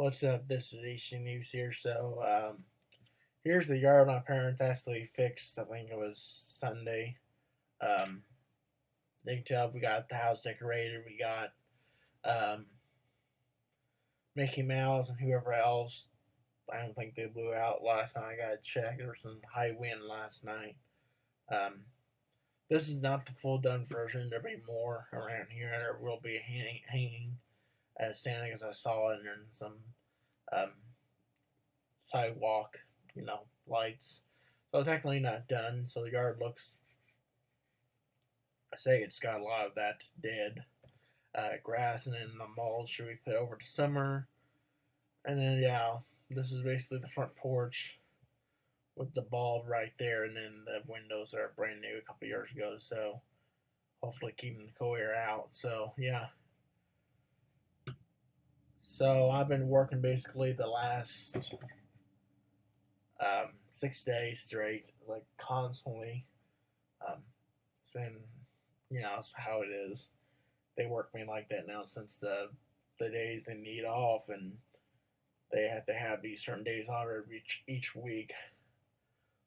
What's up? This is HC News here. So, um, here's the yard my parents actually fixed. I think it was Sunday. Um, you can tell we got the house decorated. We got um, Mickey Mouse and whoever else. I don't think they blew out last time I got checked. There was some high wind last night. Um, this is not the full done version. There'll be more around here. And there will be hanging, hanging as Santa because I saw it in some um, sidewalk, you know, lights. So technically not done. So the yard looks. I say it's got a lot of that dead uh, grass, and then the mulch we put over the summer, and then yeah, this is basically the front porch with the bulb right there, and then the windows are brand new a couple years ago. So hopefully keeping the cold air out. So yeah. So I've been working basically the last um, six days straight, like constantly. Um, it's been, you know, how it is. They work me like that now since the the days they need off, and they have to have these certain days off each each week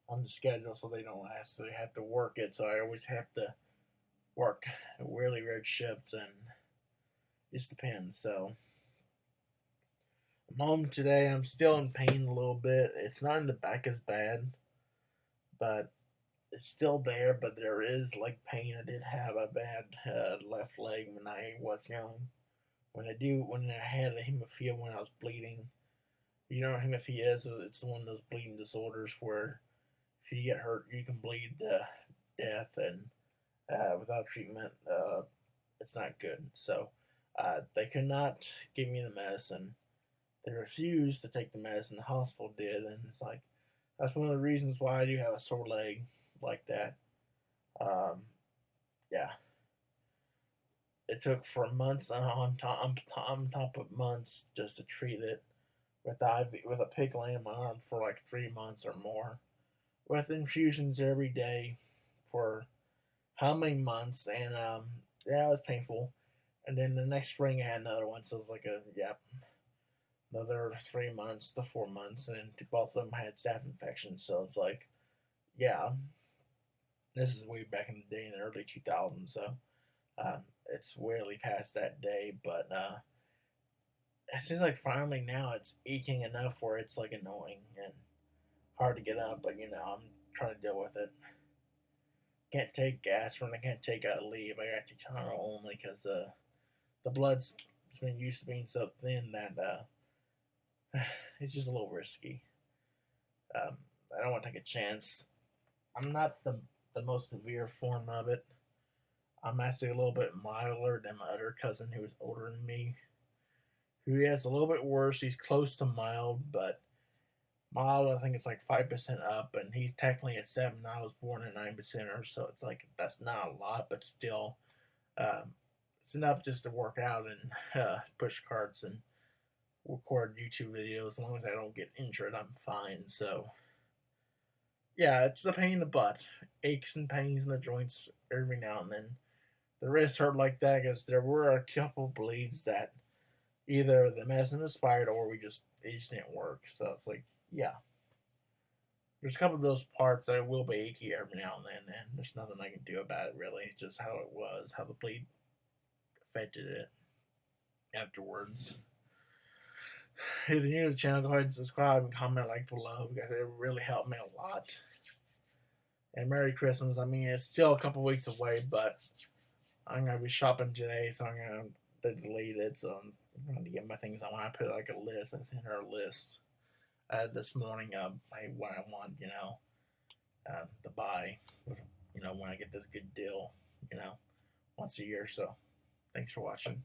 on the schedule, so they don't have to work it. So I always have to work really red shifts, and just depends. So. I'm home today. I'm still in pain a little bit. It's not in the back as bad, but it's still there. But there is like pain. I did have a bad uh, left leg when I was young. When I do, when I had a hemophilia when I was bleeding, you know what hemophilia is? It's one of those bleeding disorders where if you get hurt, you can bleed to death, and uh, without treatment, uh, it's not good. So uh, they could not give me the medicine they refused to take the medicine. The hospital did, and it's like that's one of the reasons why I do have a sore leg like that. Um, yeah, it took for months on top on top of months just to treat it with IV with a pickle in my arm for like three months or more, with infusions every day for how many months, and um, yeah, it was painful. And then the next spring I had another one, so it was like a. Yeah, another three months to four months, and both of them had staph infections. So it's like, yeah, this is way back in the day in the early 2000s. So uh, it's really past that day, but uh, it seems like finally now it's aching enough where it's like annoying and hard to get up. But you know, I'm trying to deal with it. Can't take aspirin. I can't take Aleve. I got Tylenol only because the the blood's been used to being so thin that uh, it's just a little risky. Um, I don't want to take a chance. I'm not the the most severe form of it. I'm actually a little bit milder than my other cousin who is older than me, who has a little bit worse. He's close to mild, but mild I think it's like five percent up, and he's technically at seven. I was born at nine percenter, so it's like that's not a lot, but still, um, it's enough just to work out and uh, push carts and record YouTube videos. As long as I don't get injured, I'm fine. So, yeah, it's a pain in the butt. Aches and pains in the joints every now and then. The wrist hurt like that because there were a couple bleeds that either the medicine expired or we just it just didn't work. So it's like, yeah. There's a couple of those parts that will be achy every now and then, and there's nothing I can do about it really. It's just how it was, how the bleed affected it afterwards. If you're new to the channel, go ahead and subscribe and comment like below because it really helped me a lot. And Merry Christmas. I mean, it's still a couple weeks away, but I'm going to be shopping today, so I'm going to delete it. So I'm going to get my things. I want to put like a list. I sent her a list uh, this morning of hey, what I want, you know, uh, to buy, you know, when I get this good deal, you know, once a year. So thanks for watching.